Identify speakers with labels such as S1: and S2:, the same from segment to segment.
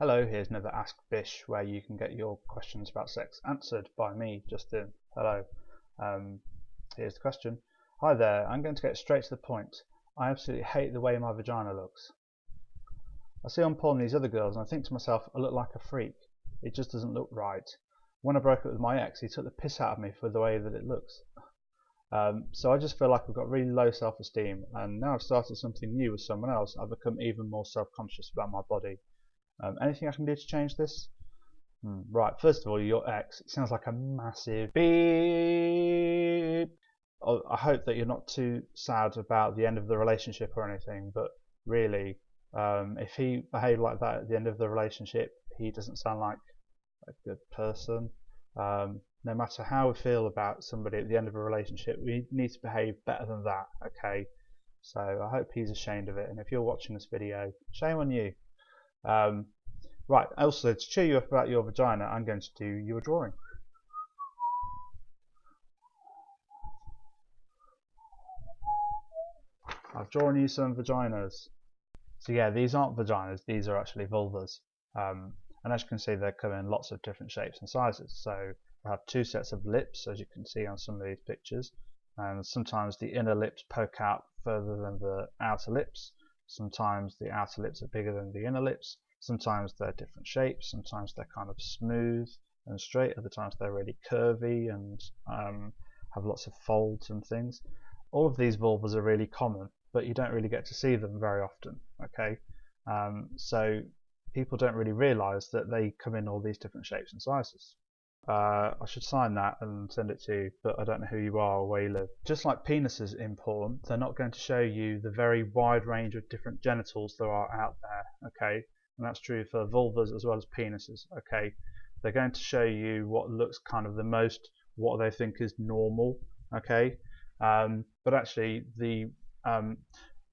S1: Hello, here's another Ask Bish where you can get your questions about sex answered by me, Justin. Hello. Um, here's the question. Hi there, I'm going to get straight to the point. I absolutely hate the way my vagina looks. I see on porn these other girls and I think to myself, I look like a freak. It just doesn't look right. When I broke up with my ex, he took the piss out of me for the way that it looks. Um, so I just feel like I've got really low self-esteem and now I've started something new with someone else, I've become even more self-conscious about my body. Um, anything I can do to change this? Hmm, right, first of all, your ex. It sounds like a massive beep. Oh, I hope that you're not too sad about the end of the relationship or anything, but really, um, if he behaved like that at the end of the relationship, he doesn't sound like a good person. Um, no matter how we feel about somebody at the end of a relationship, we need to behave better than that, okay? So I hope he's ashamed of it, and if you're watching this video, shame on you. Um, right, also to cheer you up about your vagina, I'm going to do your drawing. I've drawn you some vaginas. So yeah, these aren't vaginas, these are actually vulvas. Um, and as you can see, they come in lots of different shapes and sizes. So they have two sets of lips, as you can see on some of these pictures. And sometimes the inner lips poke out further than the outer lips. Sometimes the outer lips are bigger than the inner lips. Sometimes they're different shapes. Sometimes they're kind of smooth and straight. Other times they're really curvy and um, have lots of folds and things. All of these vulvas are really common, but you don't really get to see them very often. Okay, um, so people don't really realise that they come in all these different shapes and sizes. Uh, I should sign that and send it to you, but I don't know who you are or where you live. Just like penises in porn, they're not going to show you the very wide range of different genitals there are out there, okay? And that's true for vulvas as well as penises, okay? They're going to show you what looks kind of the most, what they think is normal, okay? Um, but actually, the um,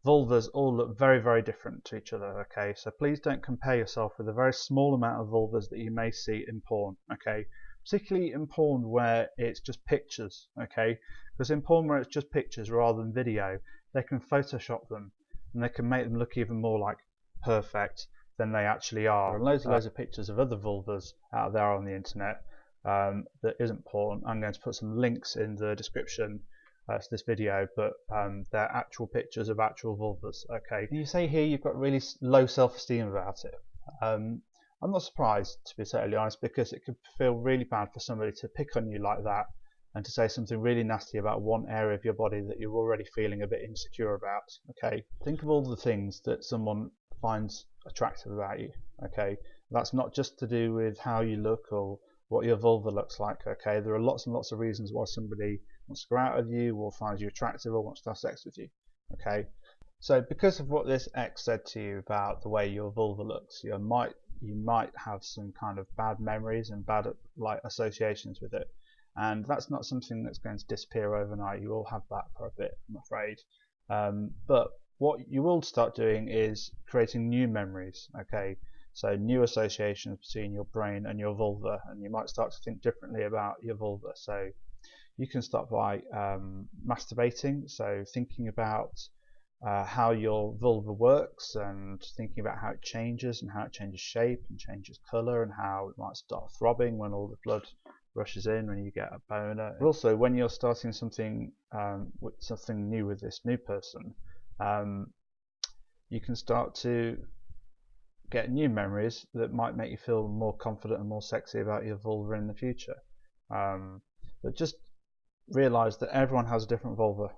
S1: vulvas all look very, very different to each other, okay? So please don't compare yourself with a very small amount of vulvas that you may see in porn, okay? Particularly in porn where it's just pictures, okay? Because in porn where it's just pictures rather than video, they can Photoshop them and they can make them look even more like perfect than they actually are. Are loads and loads of pictures of other vulvas out there on the internet um, that isn't porn. I'm going to put some links in the description uh, to this video, but um, they're actual pictures of actual vulvas. Okay, And you say here you've got really low self-esteem about it. Um, I'm not surprised, to be totally honest, because it could feel really bad for somebody to pick on you like that and to say something really nasty about one area of your body that you're already feeling a bit insecure about. Okay, think of all the things that someone finds attractive about you. Okay, that's not just to do with how you look or what your vulva looks like. Okay, there are lots and lots of reasons why somebody wants to go out with you or finds you attractive or wants to have sex with you. Okay, so because of what this ex said to you about the way your vulva looks, you might you might have some kind of bad memories and bad like associations with it. And that's not something that's going to disappear overnight. You will have that for a bit I'm afraid. Um, but what you will start doing is creating new memories okay? So new associations between your brain and your vulva and you might start to think differently about your vulva. So you can start by um, masturbating so thinking about uh, how your vulva works and thinking about how it changes and how it changes shape and changes color and how it might start throbbing when all the blood rushes in when you get a boner. Also when you're starting something um, with something new with this new person, um, you can start to get new memories that might make you feel more confident and more sexy about your vulva in the future. Um, but just realize that everyone has a different vulva